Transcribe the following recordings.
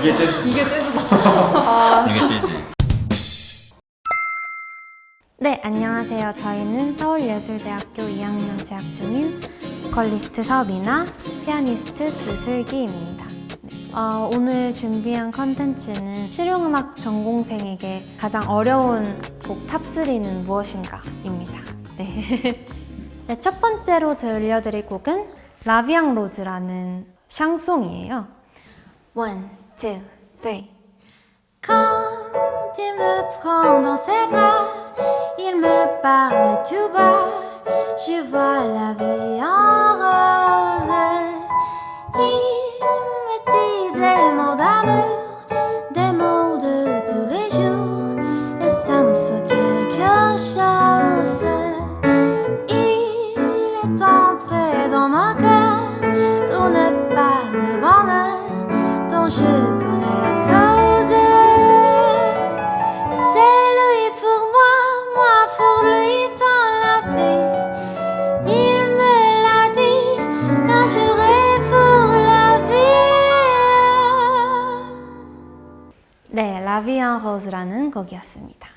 이게 재즈 이게 재즈다. 이게 재즈 네, 안녕하세요. 저희는 서울예술대학교 2학년 재학 중인 보컬리스트 서미나, 피아니스트 주슬기입니다. 네, 어, 오늘 준비한 컨텐츠는 실용음악 전공생에게 가장 어려운 곡 탑3는 무엇인가 입니다. 네. 네, 첫 번째로 들려드릴 곡은 라비앙 로즈라는 샹송이에요. One, two, three. Quand il me prend dans ses bras, il me parle tout bas. Je vois la vie en rose. Il La Vie en rose라는 곡이었습니다.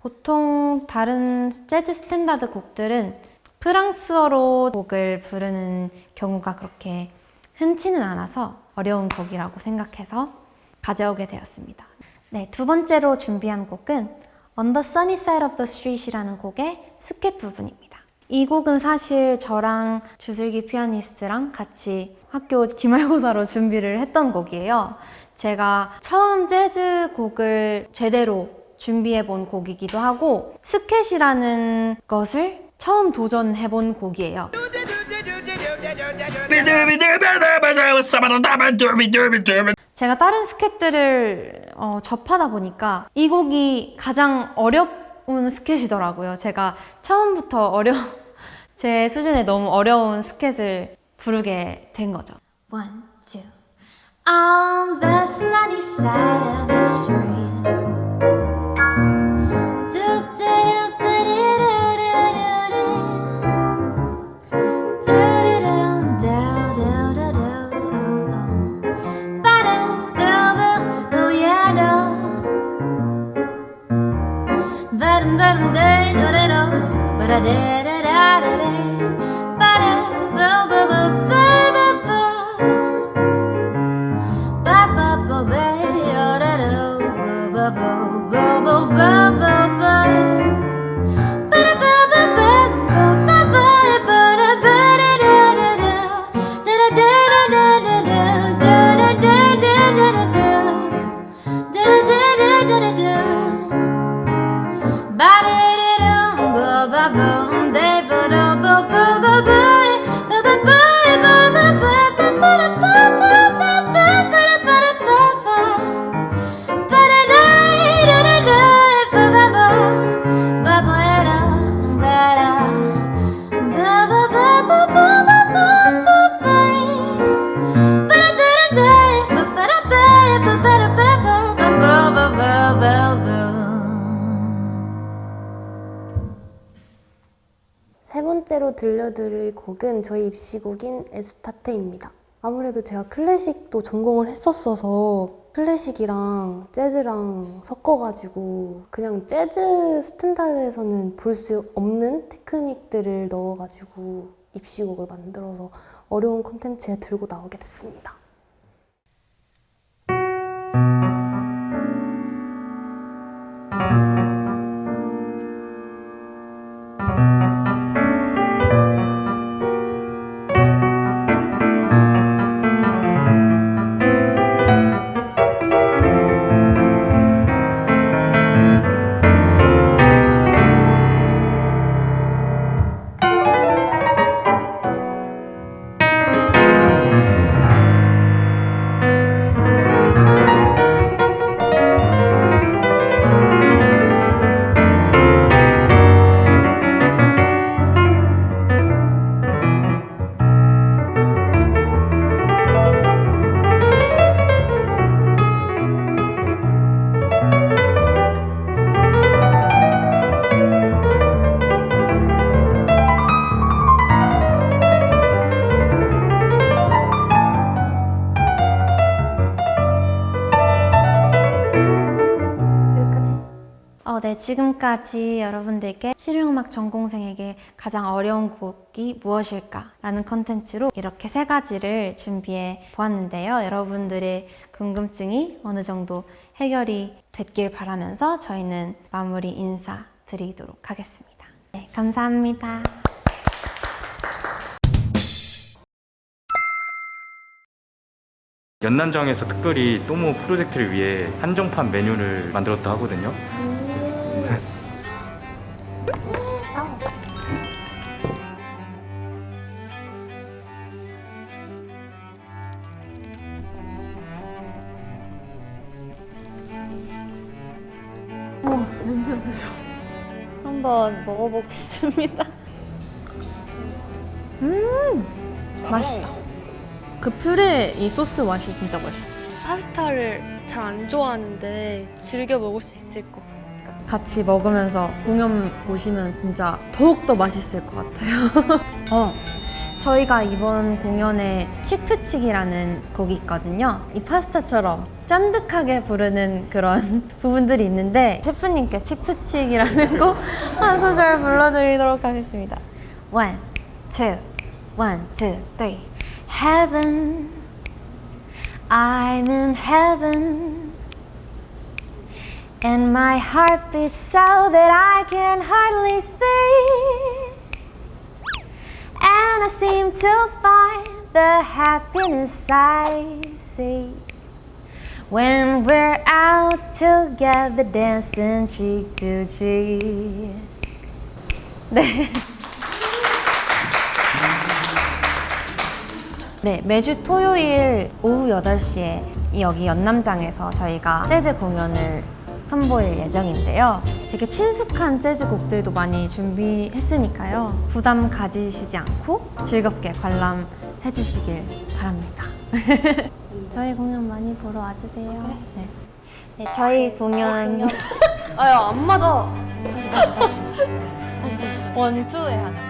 보통 다른 재즈 스탠다드 곡들은 프랑스어로 곡을 부르는 경우가 그렇게 흔치는 않아서 어려운 곡이라고 생각해서 가져오게 되었습니다. 네, 두 번째로 준비한 곡은 On the Sunny Side of the Street이라는 곡의 스캣 부분입니다. 이 곡은 사실 저랑 주슬기 피아니스트랑 같이 학교 기말고사로 준비를 했던 곡이에요. 제가 처음 재즈 곡을 제대로 준비해 본 곡이기도 하고 스켓이라는 것을 처음 도전해 본 곡이에요. 제가 다른 스켓들을 어, 접하다 보니까 이 곡이 가장 어 려운 스켓이더라고요. 제가 처음부터 어려 제 수준에 너무 어려운 스켓을 부르게 된 거죠. One, two. On the sunny side of the 들려드릴 곡은 저희 입시곡인 Estate입니다. 아무래도 제가 클래식도 전공을 했었어서 클래식이랑 재즈랑 섞어가지고 그냥 재즈 스탠다드에서는 볼 수 없는 테크닉들을 넣어가지고 입시곡을 만들어서 어려운 콘텐츠에 들고 나오게 됐습니다. 네, 지금까지 여러분들께 실용음악 전공생에게 가장 어려운 곡이 무엇일까 라는 컨텐츠로 이렇게 세 가지를 준비해 보았는데요. 여러분들의 궁금증이 어느 정도 해결이 됐길 바라면서 저희는 마무리 인사 드리도록 하겠습니다. 네, 감사합니다. 연남정에서 특별히 또모 프로젝트를 위해 한정판 메뉴를 만들었다 하거든요. 한번 먹어보겠습니다. 음, 맛있다. 그 퓨레 이 소스 맛이 진짜 맛있어. 파스타를 잘 안 좋아하는데 즐겨 먹을 수 있을 것 같아요. 같이 먹으면서 공연 보시면 진짜 더욱더 맛있을 것 같아요. 어, 저희가 이번 공연에 칙투칙이라는 곡이 있거든요. 이 파스타처럼 쫀득하게 부르는 그런 부분들이 있는데 셰프님께 칙투칙이라는 곡 한 소절 불러드리도록 하겠습니다. One, two, one, two, three. Heaven, I'm in heaven. And my heart beats so that I can hardly speak. I seem to find the happiness I see when we're out together dancing cheek to cheek. 네. 네, 매주 토요일 오후 8시에 여기 연남장에서 저희가 재즈 공연을 선보일 예정인데요. 되게 친숙한 재즈 곡들도 많이 준비했으니까요. 부담 가지시지 않고 즐겁게 관람해 주시길 바랍니다. 저희 공연 많이 보러 와주세요. 네. 네, 저희 공연 아야 안 맞아. 원투에 하자.